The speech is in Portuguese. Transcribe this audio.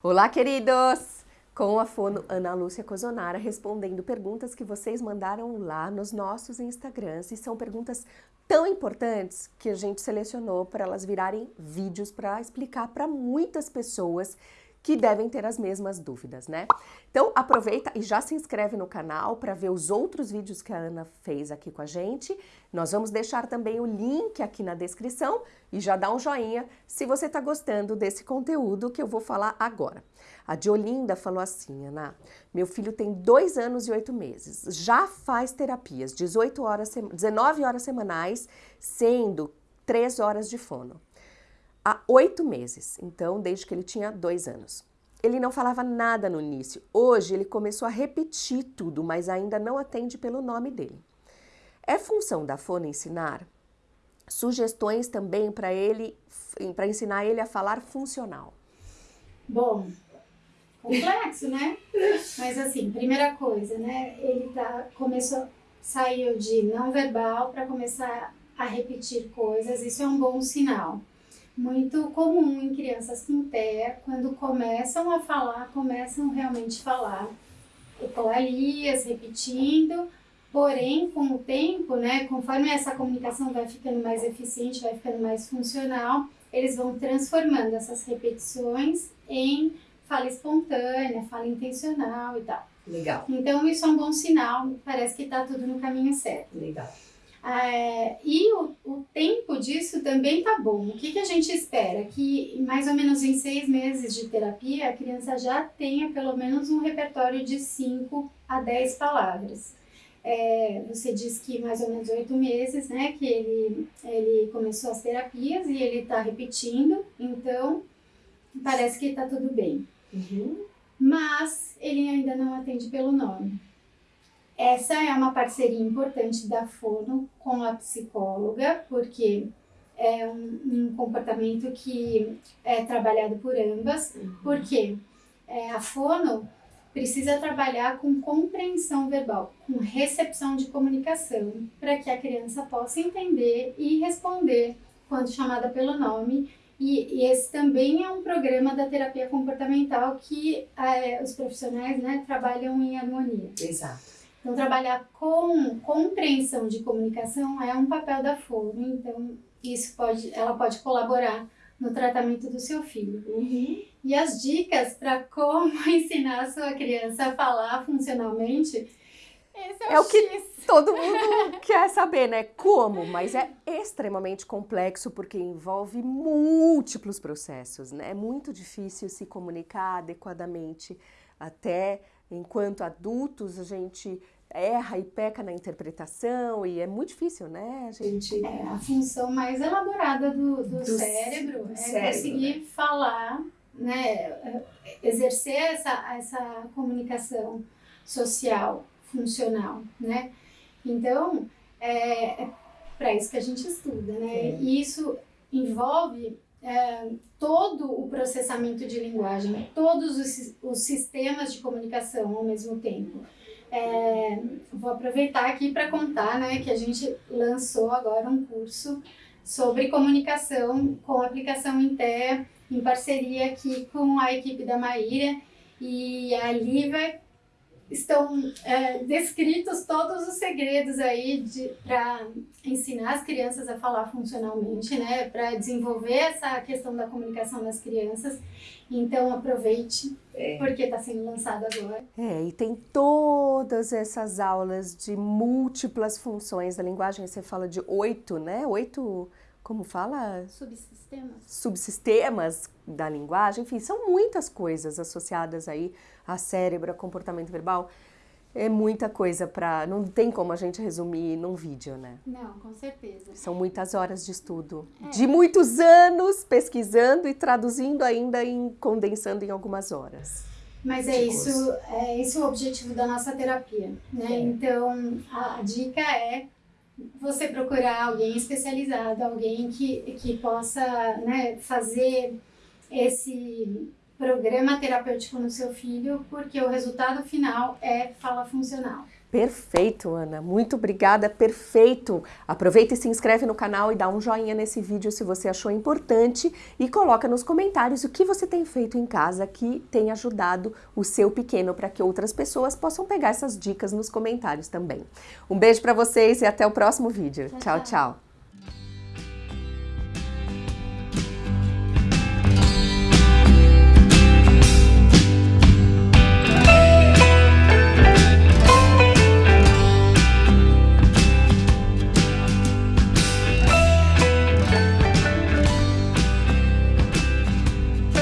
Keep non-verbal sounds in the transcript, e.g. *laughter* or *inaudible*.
Olá, queridos! Com a fono Ana Lúcia Cozonara respondendo perguntas que vocês mandaram lá nos nossos Instagrams e são perguntas tão importantes que a gente selecionou para elas virarem vídeos para explicar para muitas pessoas que devem ter as mesmas dúvidas, né? Então aproveita e já se inscreve no canal para ver os outros vídeos que a Ana fez aqui com a gente. Nós vamos deixar também o link aqui na descrição e já dá um joinha se você está gostando desse conteúdo que eu vou falar agora. A Diolinda falou assim, Ana, meu filho tem dois anos e oito meses, já faz terapias, 18 horas, 19 horas semanais, sendo 3 horas de fono há oito meses, então desde que ele tinha dois anos. Ele não falava nada no início. Hoje ele começou a repetir tudo, mas ainda não atende pelo nome dele. É função da Fono ensinar sugestões também para ele, para ensinar ele a falar funcional. Bom, complexo, né? Mas assim, primeira coisa, né? Ele tá começou saiu de não verbal para começar a repetir coisas. Isso é um bom sinal muito comum em crianças com TEA, quando começam a falar, começam realmente a falar ecolalias, repetindo, porém, com o tempo, né, conforme essa comunicação vai ficando mais eficiente, vai ficando mais funcional, eles vão transformando essas repetições em fala espontânea, fala intencional e tal. Legal. Então, isso é um bom sinal, parece que está tudo no caminho certo. Legal. É, e o, o, tempo disso também tá bom. O que, que a gente espera? Que mais ou menos em seis meses de terapia, a criança já tenha pelo menos um repertório de 5 a 10 palavras. É, você diz que mais ou menos oito meses, né, que ele, ele começou as terapias e ele está repetindo, então parece que está tudo bem. Uhum. Mas ele ainda não atende pelo nome. Essa é uma parceria importante da Fono com a psicóloga, porque é um, um comportamento que é trabalhado por ambas, uhum. porque é, a Fono precisa trabalhar com compreensão verbal, com recepção de comunicação, para que a criança possa entender e responder quando chamada pelo nome. E, e esse também é um programa da terapia comportamental que é, os profissionais né, trabalham em harmonia. Exato. Então, trabalhar com compreensão de comunicação é um papel da FONO, então isso pode, ela pode colaborar no tratamento do seu filho. Uhum. E as dicas para como *laughs* ensinar a sua criança a falar funcionalmente, esse é, é o, o que todo mundo *laughs* quer saber, né? Como, mas é extremamente complexo porque envolve múltiplos processos, né? É muito difícil se comunicar adequadamente até enquanto adultos a gente erra e peca na interpretação e é muito difícil, né? A gente... É, a função mais elaborada do, do, do cérebro é cérebro, conseguir né? falar, né? Exercer essa, essa comunicação social, funcional, né? Então, é, é para isso que a gente estuda, né? É. E isso envolve é, todo o processamento de linguagem, todos os, os sistemas de comunicação ao mesmo tempo. É, vou aproveitar aqui para contar né, que a gente lançou agora um curso sobre comunicação com aplicação em TEA, em parceria aqui com a equipe da Maíra, e ali vai estão é, descritos todos os segredos aí para ensinar as crianças a falar funcionalmente, né? Para desenvolver essa questão da comunicação das crianças. Então aproveite, é. porque está sendo lançado agora. É, e tem todas essas aulas de múltiplas funções da linguagem. Você fala de oito, né? Oito como fala? Subsistemas. Subsistemas da linguagem, enfim, são muitas coisas associadas aí a cérebro, a comportamento verbal. É muita coisa para. Não tem como a gente resumir num vídeo, né? Não, com certeza. São muitas horas de estudo. É. De muitos anos pesquisando e traduzindo ainda e condensando em algumas horas. Mas é isso, é esse o objetivo da nossa terapia, né? É. Então, a dica é você procurar alguém especializado, alguém que, que possa né, fazer esse programa terapêutico no seu filho, porque o resultado final é fala funcional. Perfeito, Ana. Muito obrigada, perfeito. Aproveita e se inscreve no canal e dá um joinha nesse vídeo se você achou importante e coloca nos comentários o que você tem feito em casa que tem ajudado o seu pequeno para que outras pessoas possam pegar essas dicas nos comentários também. Um beijo para vocês e até o próximo vídeo. tchau. tchau. tchau.